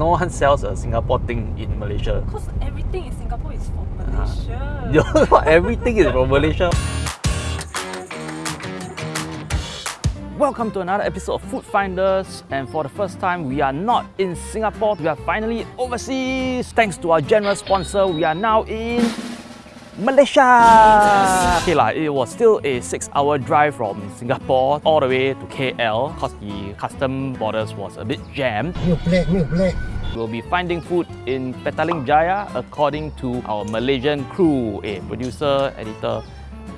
no one sells a Singapore thing in Malaysia. Because everything in Singapore is from Ah. Malaysia. You know what? Everything is from Malaysia. Welcome to another episode of Food Finders and for the first time we are not in Singapore, we are finally overseas. Thanks to our generous sponsor, we are now in Malaysia. Okay lah, it was still a 6 hour drive from Singapore all the way to KL because the custom borders was a bit jammed. New plate, new plate. We'll be finding food in Petaling Jaya according to our Malaysian crew. Eh, producer, editor,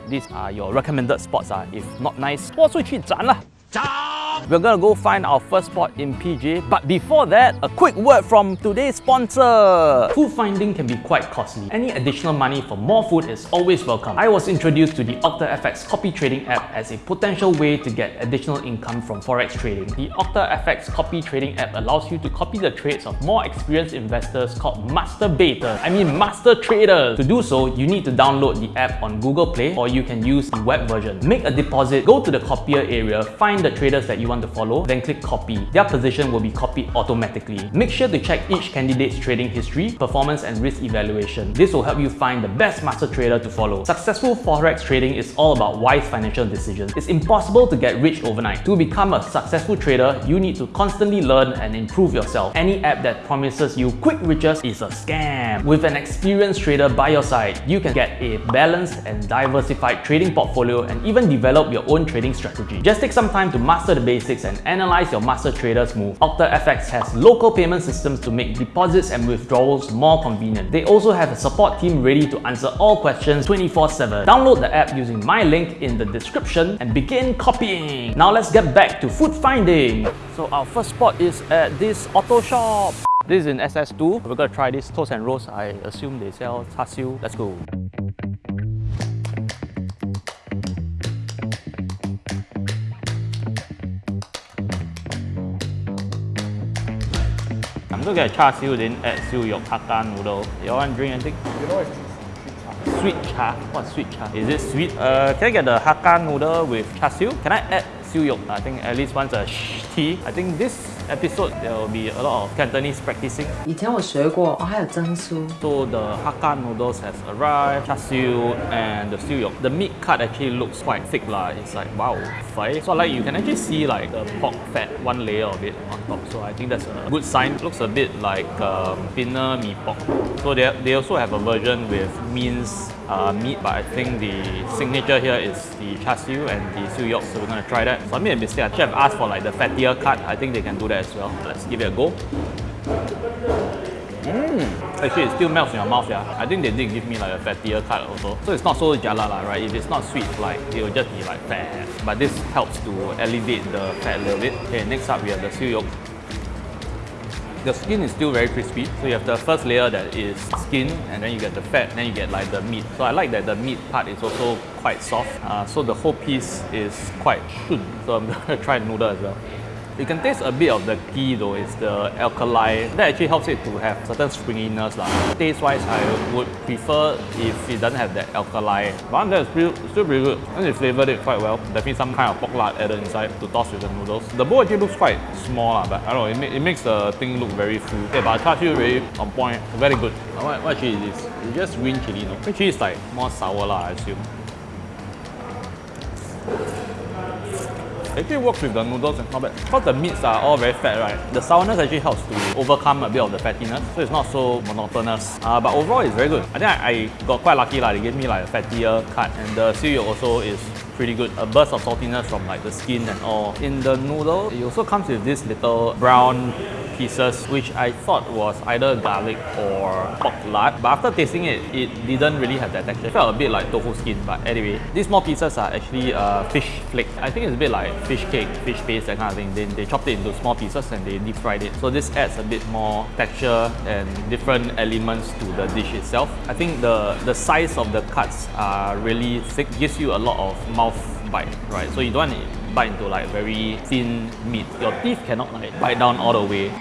these are your recommended spots. Ah. If not nice, 播出去斩啦！ we're gonna go find our first spot in PJ, but before that, a quick word from today's sponsor. Food finding can be quite costly. Any additional money for more food is always welcome. I was introduced to the OctaFX copy trading app as a potential way to get additional income from forex trading. The OctaFX copy trading app allows you to copy the trades of more experienced investors called master baiters. I mean master traders. To do so, you need to download the app on Google Play or you can use the web version. Make a deposit, go to the copier area, find the traders that you want to follow, then click copy. Their position will be copied automatically. Make sure to check each candidate's trading history, performance and risk evaluation. This will help you find the best master trader to follow. Successful forex trading is all about wise financial decisions. It's impossible to get rich overnight. To become a successful trader, you need to constantly learn and improve yourself. Any app that promises you quick riches is a scam. With an experienced trader by your side, you can get a balanced and diversified trading portfolio and even develop your own trading strategy. Just take some time to master the basics and analyze your master trader's move. OctaFX has local payment systems to make deposits and withdrawals more convenient. They also have a support team ready to answer all questions 24-7. Download the app using my link in the description and begin copying. Now let's get back to food finding. So our first spot is at this auto shop. This is in SS2. We're gonna try this toast and roast. I assume they sell char siu. Let's go. I'm get char siu, then add siu yok hakka noodle. You want drink anything? You know it's Sweet cha. What's sweet cha? Is it sweet? Uh, can I get the hakka noodle with char siu? Can I add siu yok? I think at least once a tea. I think this episode, there will be a lot of Cantonese practicing. So the Hakka noodles has arrived, char siu and the siu yok. The meat cut actually looks quite thick lah. It's like wow, five. So like you can actually see like the pork fat, one layer of it on top. So I think that's a good sign. Looks a bit like um, thinner mee pork. So they they also have a version with minced uh, meat, but I think the signature here is the char siu and the siu. So we're gonna try that. So I made a mistake. I should have asked for like the fattier cut. I think they can do that as well. Let's give it a go. Mmm, Actually, it still melts in your mouth, yeah. I think they did give me like a fattier cut also. So it's not so jelak lah, right? If it's not sweet, like it will just be like fat. But this helps to elevate the fat a little bit. Okay, next up we have the siu. The skin is still very crispy. So you have the first layer that is skin, and then you get the fat, then you get like the meat. So I like that the meat part is also quite soft. Uh, so the whole piece is quite shun. So I'm gonna try noodle as well. You can taste a bit of the ghee though, it's the alkali. That actually helps it to have certain springiness. lah. Taste-wise, I would prefer if it doesn't have that alkali. But that's still, still pretty good. And they flavored it quite well. Definitely some kind of pork lard added inside to toss with the noodles. The bowl actually looks quite small, lah, but I don't know, it, ma- it makes the thing look very full. Yeah, but char siu really on point, very good. What, what chili is this? It's just green chili, no? Green chili is like more sour lah, I assume. Actually works with the noodles and not bad. Because the meats are all very fat, right? The sourness actually helps to overcome a bit of the fattiness, so it's not so monotonous. Uh, but overall, it's very good. I think I, I got quite lucky lah. They gave me like a fattier cut, and the siu also is pretty good. A burst of saltiness from like the skin and all. In the noodle, it also comes with this little brown pieces, which I thought was either garlic or pork lard. But after tasting it, it didn't really have that texture. It felt a bit like tofu skin. But anyway, these small pieces are actually uh, fish flakes. I think it's a bit like fish cake, fish paste, that kind of thing. Then they chopped it into small pieces and they deep fried it. So this adds a bit more texture and different elements to the dish itself. I think the, the size of the cuts are really thick, gives you a lot of mouth bite, right? So you don't want to bite into like very thin meat. Your teeth cannot like bite down all the way.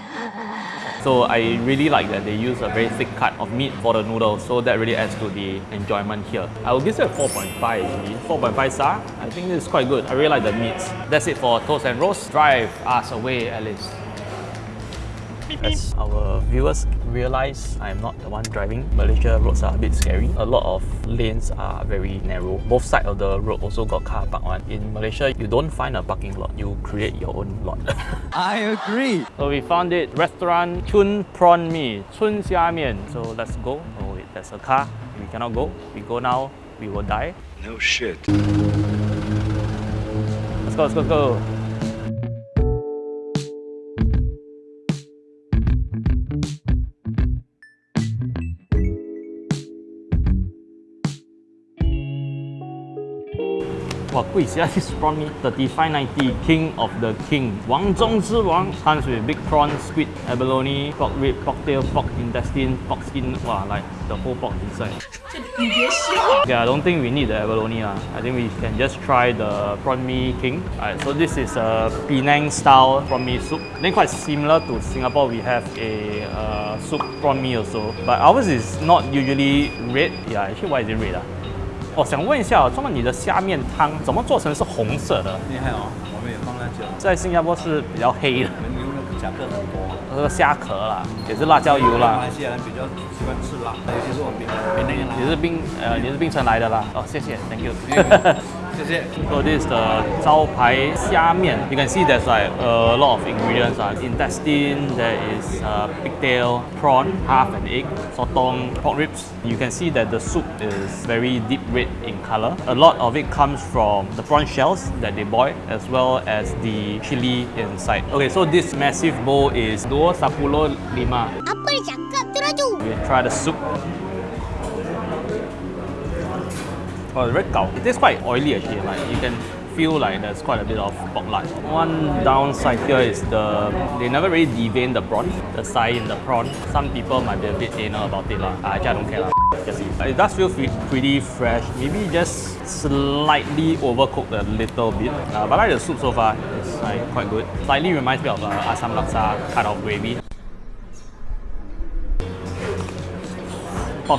So I really like that they use a very thick cut of meat for the noodles, so that really adds to the enjoyment here. I will give it a 4.5 actually. 4.5 star. I think this is quite good. I really like the meats. That's it for Toast and Roast. Drive us away, Alice. As our viewers realize I'm not the one driving, Malaysia roads are a bit scary. A lot of lanes are very narrow. Both sides of the road also got car park one. In Malaysia, you don't find a parking lot, you create your own lot. I agree. so we found it, restaurant Chun Prawn Mi, Chun Xia Mian. So let's go. Oh wait, there's a car. We cannot go. We go now, we will die. No shit. Let's go, let's go, let's go. Wow, quick, yeah, this prawn meat, 35.90, king of the king. Wang Zhong Zhi Wang. Comes with big prawn, squid, abalone, pork rib, pork tail, pork intestine, pork skin. Wow, like the whole pork inside. okay, I don't think we need the abalone. La. I think we can just try the prawn mee king. Alright, so this is a Penang style prawn mee soup. Then quite similar to Singapore, we have a uh, soup prawn mee also. But ours is not usually red. Yeah, actually, why is it red? La? 我想问一下，这么你的虾面汤怎么做成是红色的？厉害哦，我们也放辣椒，在新加坡是比较黑的，我们牛肉夹克很多。那个虾壳啦，也是辣椒油啦马来，西亚人比较喜欢吃辣，尤其是我们闽南人啦。也是槟呃也是槟城来的啦。哦，谢谢，Thank you。So this is the Zhao Pai Xia Mian. You can see there's like a lot of ingredients. Uh. Intestine, there is uh, pigtail, prawn, half an egg, sotong, pork ribs. You can see that the soup is very deep red in color. A lot of it comes from the prawn shells that they boil as well as the chili inside. Okay, so this massive bowl is 2 10 lima. We try the soup. Oh, very gao. It tastes quite oily actually. Like you can feel like there's quite a bit of pork lard. One downside here is the they never really devein the prawn, the side in the prawn. Some people might be a bit anal about it lah. Actually, I don't care lah. Just. It does feel pretty fresh. Maybe just slightly overcooked a little bit. Uh, but I like the soup so far. It's like quite good. Slightly reminds me of uh, asam laksa kind of gravy.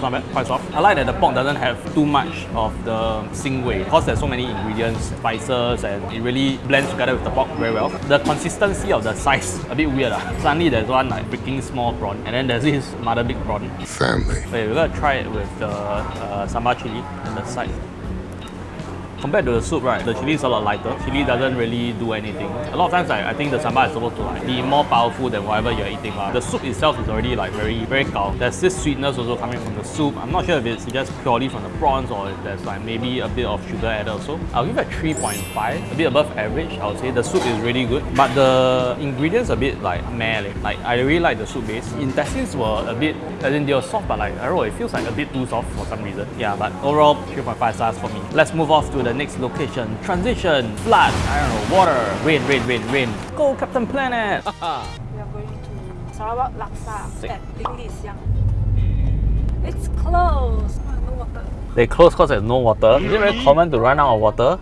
Not bad, quite soft. I like that the pork doesn't have too much of the sing wei because there's so many ingredients, spices, and it really blends together with the pork very well. The consistency of the size a bit weird. ah. Suddenly there's one like freaking small prawn, and then there's this mother big prawn. Family. Okay, we're gonna try it with the uh, sambal chili on the side. Compared to the soup, right, the chili is a lot lighter. Chili doesn't really do anything. A lot of times, like, I think the sambal is supposed to like be more powerful than whatever you're eating. lah. The soup itself is already like very, very gao. There's this sweetness also coming from the soup. I'm not sure if it's just purely from the prawns or if there's like maybe a bit of sugar added also. I'll give it 3.5, a bit above average. I would say the soup is really good, but the ingredients a bit like meh. Like I really like the soup base. Intestines were a bit, as in they were soft, but like I don't know, it feels like a bit too soft for some reason. Yeah, but overall 3.5 stars for me. Let's move off to the next location. Transition, flood, I don't know, water, rain, rain, rain, rain. Go Captain Planet! we are going to Sarawak Laksa Sick. at Ding It's closed! Oh, water. They close because there's no water. Is it very common to run out of water?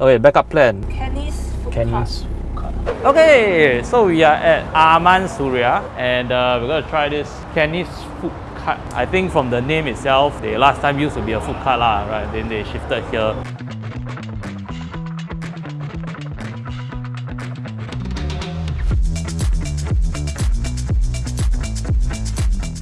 Okay, backup plan. Kenny's food Kenny's Okay, so we are at Aman Suria and uh, we're gonna try this Kenny's food cart. I think from the name itself, they last time used to be a food cart lah, right? Then they shifted here.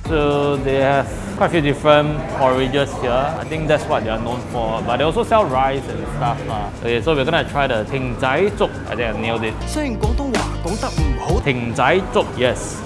So they have quite a few different porridges here. I think that's what they are known for. But they also sell rice and stuff. lah. Okay, so we're gonna try the Ting Zai Zuk. I think I nailed it. 虽然广东话讲得唔好， Ting Zai Zuk, yes.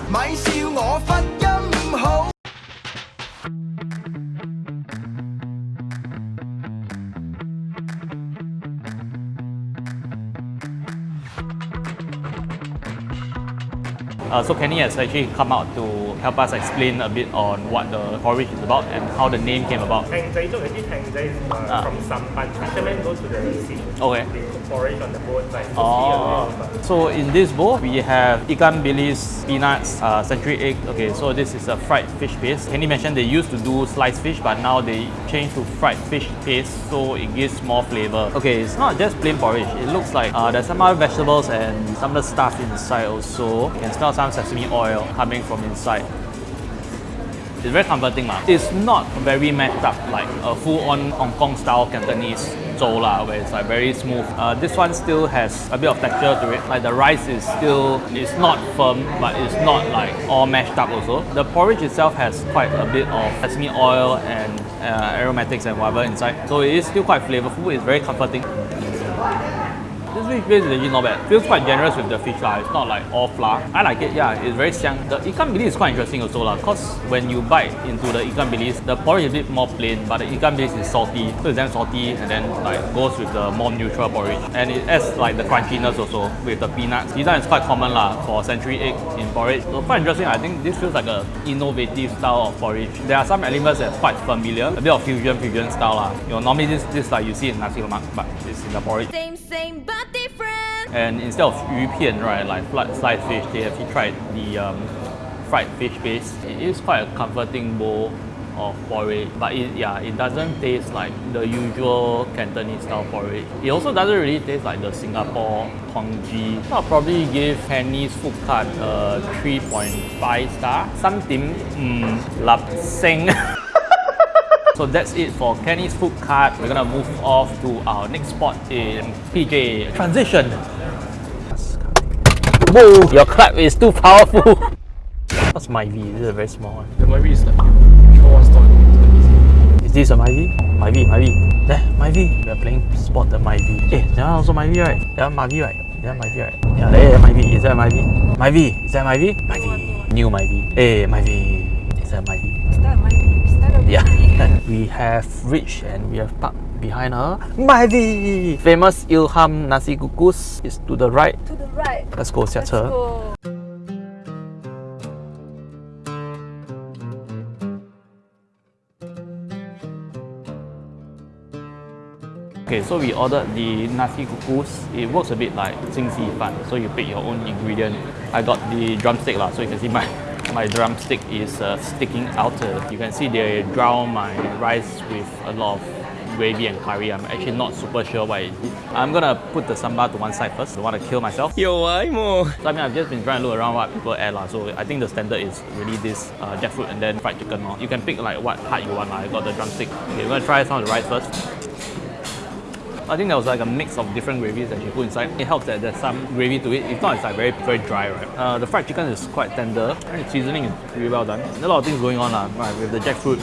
Uh, so Kenny has actually come out to help us explain a bit on what the porridge is about and how the name came about. Tang Zai actually Tang Zai is uh, Ah. from Sampan. Fishermen go to the sea. Okay. Porridge on the boat side. So Oh, see a little bit. so in this bowl we have ikan bilis, peanuts, uh, century egg. Okay, so this is a fried fish paste. Kenny mentioned they used to do sliced fish, but now they changed to fried fish paste, so it gives more flavor. Okay, it's not just plain porridge. It looks like uh, there's some other vegetables and some of the stuff inside also. You can smell some sesame oil coming from inside. It's very comforting lah. It's not very mashed up like a full-on Hong Kong style Cantonese zhou lah, where it's like very smooth. Uh, this one still has a bit of texture to it. Like the rice is still, it's not firm, but it's not like all mashed up also. The porridge itself has quite a bit of sesame oil and uh, aromatics and whatever inside. So it is still quite flavorful. It's very comforting. Fish base is actually not bad. Feels quite generous with the fish lah. It's not like all flour. I like it. Yeah, it's very xiang. The ikan bilis is quite interesting also lah. Cause when you bite into the ikan bilis, the porridge is a bit more plain, but the ikan bilis is salty. So it's damn salty and then like goes with the more neutral porridge. And it adds like the crunchiness also with the peanuts. This is quite common lah for century egg in porridge. So quite interesting. I think this feels like a innovative style of porridge. There are some elements that's quite familiar. A bit of fusion fusion style lah. You know, normally this this like you see in nasi lemak, but it's in the porridge. Same, same, but. And instead of 鱼片, right, like sliced fish, they actually tried the um, fried fish base. It is quite a comforting bowl of porridge, but it, yeah, it doesn't taste like the usual Cantonese style porridge. It also doesn't really taste like the Singapore congee. I'll probably give Kenny's food cart a 3.5 star. Something, mm, lap sing. So that's it for Kenny's food cart. We're gonna move off to our next spot in PJ. Transition. Whoa, your clap is too powerful. What's Myvi? This is a very small one. The movie is like one store. Is this a Myvi? My V, Myvi. There, Myvi. We are playing spot the Myvi. Eh, that one also Myvi, right? That one Myvi, right? That one Myvi, right? Yeah, there, Myvi. Is that Myvi? My V. Is that Myvi? My V. New Myvi. Eh, Myvi. Is that Myvi? Is that my Is that a Yeah, movie? we have reached and we have parked behind her. Myvi! Famous Ilham Nasi Kukus is to the right. To the right. Let's go, Let's 下车。 go. Okay, so we ordered the nasi kukus. It works a bit like 清稀饭, so you pick your own ingredient. I got the drumstick lah, so you can see my my drumstick is uh, sticking out. Uh, you can see they drown my rice with a lot of gravy and curry. I'm actually not super sure it is. I'm gonna put the sambal to one side first. I want to kill myself. Yo, I'm more. So I mean, I've just been trying to look around what people add lah. So I think the standard is really this uh, jackfruit and then fried chicken. You can pick like what part you want. I got the drumstick. Okay, we're gonna try some of the rice first. I think there was like a mix of different gravies that she put inside. It helps that there's some gravy to it. If not, it's like very very dry, right? Uh, the fried chicken is quite tender. And the seasoning is really well done. There's a lot of things going on lah, right, with the jackfruit.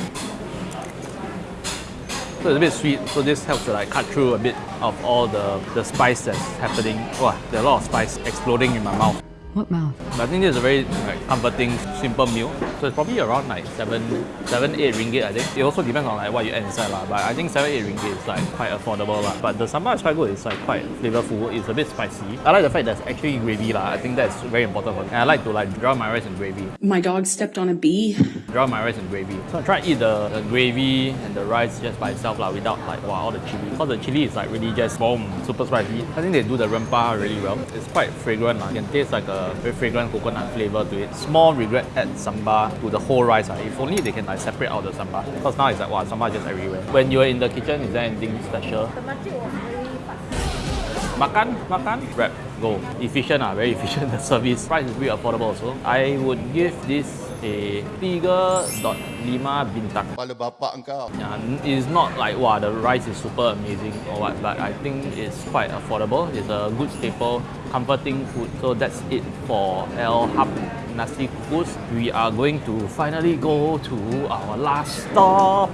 So it's a bit sweet, so this helps to like cut through a bit of all the, the spice that's happening. Wow, there's a lot of spice exploding in my mouth. What mouth? I think this is a very like, comforting, simple meal. So it's probably around like 7, 7 8 ringgit I think. It also depends on like what you add inside lah. But I think 7, 8 ringgit is like quite affordable lah. But the sambal is quite good. It's like quite flavorful. It's a bit spicy. I like the fact there's actually gravy lah. I think that's very important for me. And I like to like drown my rice in gravy. My dog stepped on a bee. Drown my rice in gravy. So I try to eat the, the gravy and the rice just by itself lah, without like wow, all the chili. Because the chili is like really just boom, super spicy. I think they do the rempah really well. It's quite fragrant lah. You can taste like a very fragrant coconut flavor to it. Small regret add sambal to the whole rice. lah. If only they can like separate out the sambal. Because now it's like wow, sambal just everywhere. When you're in the kitchen, is there anything special? The makcik was very fast. Makan, makan, grab, go. Efficient ah, very efficient. The service price is really affordable also. I would give this teh 第一个 dot lima bintang. Kepala bapak engkau. Yeah, it's not like wow the rice is super amazing or what, but I think it's quite affordable. It's a good staple, comforting food. So that's it for Ilham Nasi Kukus. We are going to finally go to our last stop.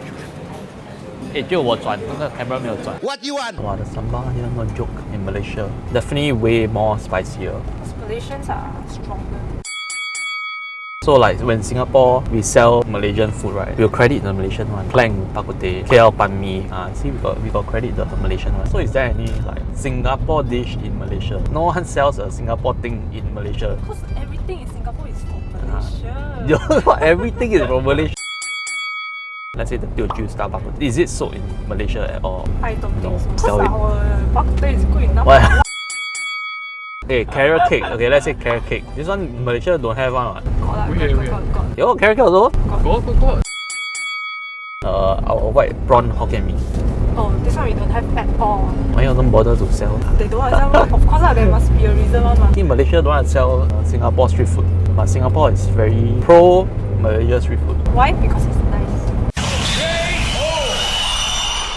Eh, 也就我转，那个 camera 没有转。What you want? Wow, the sambal here no joke in Malaysia. Definitely way more spicier. Malaysians are stronger. So like when Singapore we sell Malaysian food, right? We'll credit the Malaysian one. Klang Bak Kut Teh, KL Pan Mee. Ah, see we got we got credit the Malaysian one. So is there any like Singapore dish in Malaysia? No one sells a Singapore thing in Malaysia. Because everything in Singapore is from Ah. Malaysia. Not everything is from Malaysia. Let's say the Teochew style bak. Is it sold in Malaysia at all? I don't No, think so. Because our bak is good enough. What? Okay, carrot cake. Okay, let's say carrot cake. This one Malaysia don't have one. What? Got lah, Wait, got, wait. got, got, got. Yo, carrot cake also. Go, go, go. Uh, our white prawn Hokkien Mee. Oh, this one we don't have at all. Why you don't bother to sell? They don't want to sell. Of course, there must be a reason one. mah. In Malaysia, don't want to sell uh, Singapore street food, but Singapore is very pro Malaysia street food. Why? Because it's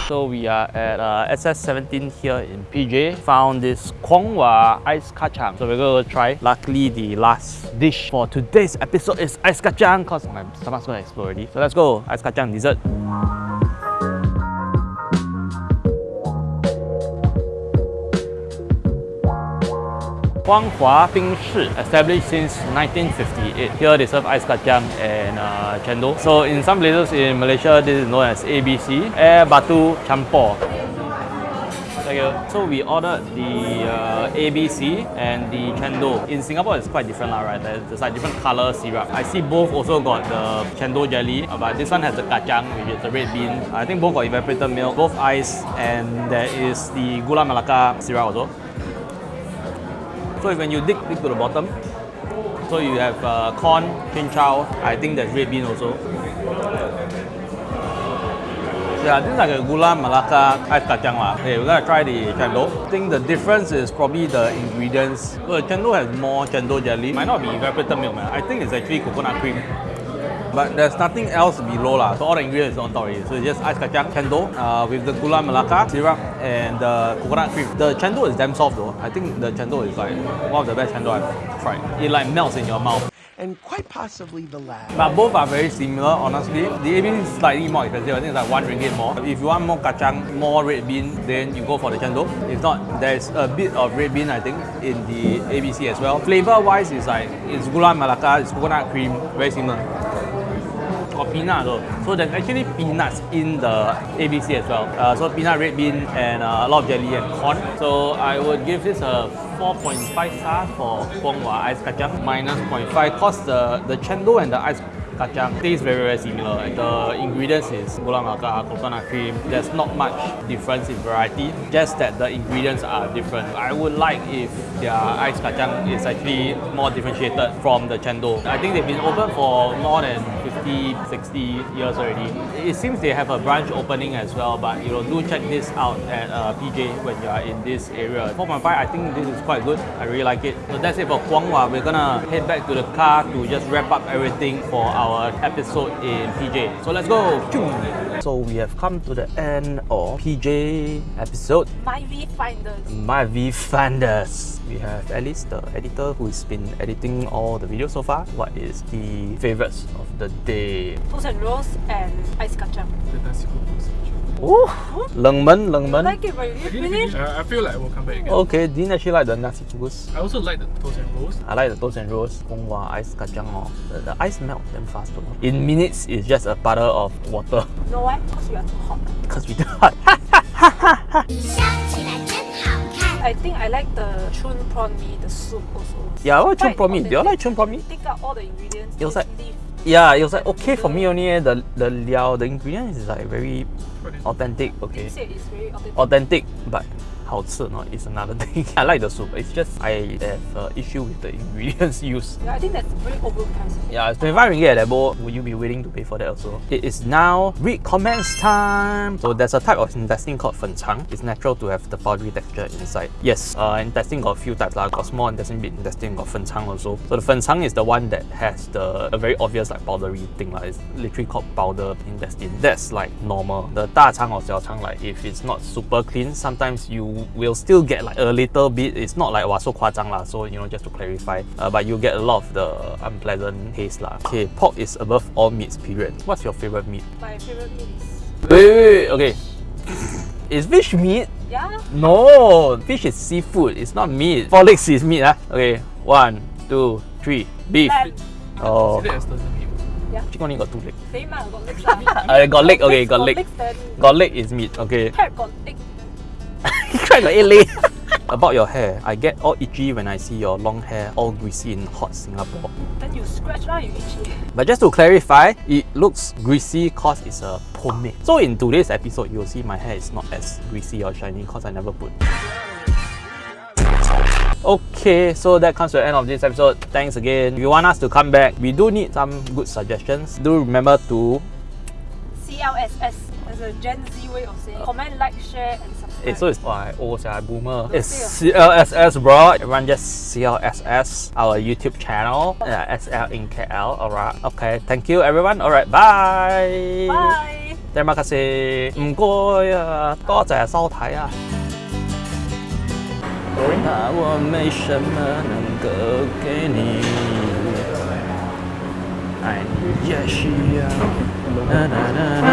So we are at uh, SS17 here in PJ. Found this Kwong Wah ice kacang. So we're to try. Luckily, the last dish for today's episode is ice kacang because my stomach's to explode already. So let's go. Ice kacang dessert. Huanghua Bing Shi, established since 1958. Here they serve ice kacang and uh, chendol. So in some places in Malaysia, this is known as ABC, Air Batu you. So we ordered the uh, ABC and the chendol. In Singapore, it's quite different, lah, right? There's, there's like different color syrup. I see both also got the chendol jelly, uh, but this one has the kacang, which is the red bean. I think both got evaporated milk, both ice, and there is the gula melaka syrup also. So when you dig, dig to the bottom, so you have uh, corn, chinchou, I think there's red bean also. Yeah, this is like a gula melaka ice kacang lah. Okay, we're gonna try the chendol. I think the difference is probably the ingredients. So the chendol has more chendol jelly. Might not be evaporated milk, man. I think it's actually coconut cream. But there's nothing else below lah. So all the ingredients is on top already. So it's just ice kacang, chendol uh, with the gula melaka syrup and the coconut cream. The chendol is damn soft though. I think the chendol is like one of the best chendol I've tried. It like melts in your mouth. And quite possibly the last. But both are very similar, honestly. The ABC is slightly more expensive. I think it's like one ringgit more. If you want more kacang, more red bean, then you go for the chendol. If not, there's a bit of red bean, I think, in the ABC as well. Flavor-wise, it's like it's gula melaka, it's coconut cream, very similar peanut though. So there's actually peanuts in the ABC as well. Uh, so peanut, red bean, and uh, a lot of jelly and corn. So I would give this a 4.5 stars for Kwong Wah Ice Kacang, minus 0.5 because the, the chendol and the ice kacang taste very very similar. The ingredients is gula melaka, coconut cream. There's not much difference in variety, just that the ingredients are different. I would like if their ice kacang is actually more differentiated from the chendol. I think they've been open for more than 50, 60 years already. It seems they have a branch opening as well, but you know, do check this out at uh, PJ when you are in this area. 4.5, I think this is quite good. I really like it. So that's it for Kwong Wah. We're gonna head back to the car to just wrap up everything for our episode in PJ. So let's go. So we have come to the end of PJ episode. My Viewfinders. My viewfinders. We have Alice, the editor, who's been editing all the videos so far. What is the favorites of the day? Toast and roast and ice kacang. Oh, Lengmen, Lengmen. Like it, but you didn't finish? Uh, I feel like we'll come back again. Okay, didn't actually like the nasi kukus. I also like the toast and roast. I like the toast and roast. Kwong Wah ice kacang. Oh. The, the ice melt damn fast though. In minutes, it's just a puddle of water. You know why? Because you are too hot. Because we do hot. I think I like the chun prawn mee, the soup also. yeah, I what chun Quite prawn mee? Do you like chun prawn mee? Take out all the ingredients. It was like- leave. Yeah, it was like okay for me only. eh. The the liao, the ingredients is like very authentic. Okay. They said it's very authentic. authentic, but it's not is another thing. I like the soup. It's just I have uh, issue with the ingredients used. Yeah, I think that's very overpriced. Yeah, it's 25 ringgit at that bowl. Would you be willing to pay for that also? It is now read comments time. So there's a type of intestine called fenchang. It's natural to have the powdery texture inside. Yes, uh, intestine got a few types. Like, got small intestine, big intestine, got fenchang also. So the fenchang is the one that has the a very obvious like powdery thing. Like, it's literally called powder intestine. That's like normal. The da chang or xiao chang, like if it's not super clean, sometimes you will still get like a little bit. It's not like wow, so 夸张 lah. So you know, just to clarify, uh, but you get a lot of the unpleasant taste lah. Okay, pork is above all meats. Period. What's your favorite meat? My favorite meat is Wait, wait, wait. Okay. Is fish meat? yeah. No, fish is seafood. It's not meat. Four legs is meat, ah. Okay, one, two, three. Beef. Lamb. Oh, Consider as doesn't mean. chicken only got two legs. Same ah, got legs lah. Uh, got leg. Okay, got leg. legs Got leg is meat. Okay. crab got egg. Crab got eight legs. About your hair, I get all itchy when I see your long hair all greasy in hot Singapore. Then you scratch lah, you itchy. But just to clarify, it looks greasy cause it's a pomade. So in today's episode, you'll see my hair is not as greasy or shiny cause I never put. Okay, so that comes to the end of this episode. Thanks again. If you want us to come back, we do need some good suggestions. Do remember to CLSS. There's a Gen Z way of saying comment, like, share, and subscribe. Eh, so it's why old sia boomer. Don't It's say CLSS bro. Everyone just CLSS our YouTube channel. Yeah, SL in KL. Alright. Okay. Thank you everyone. Alright. Bye. Bye. 谢马卡士，唔该啊，多谢收睇啊。那我没什么能够给你，爱你也需要。啦啦啦啦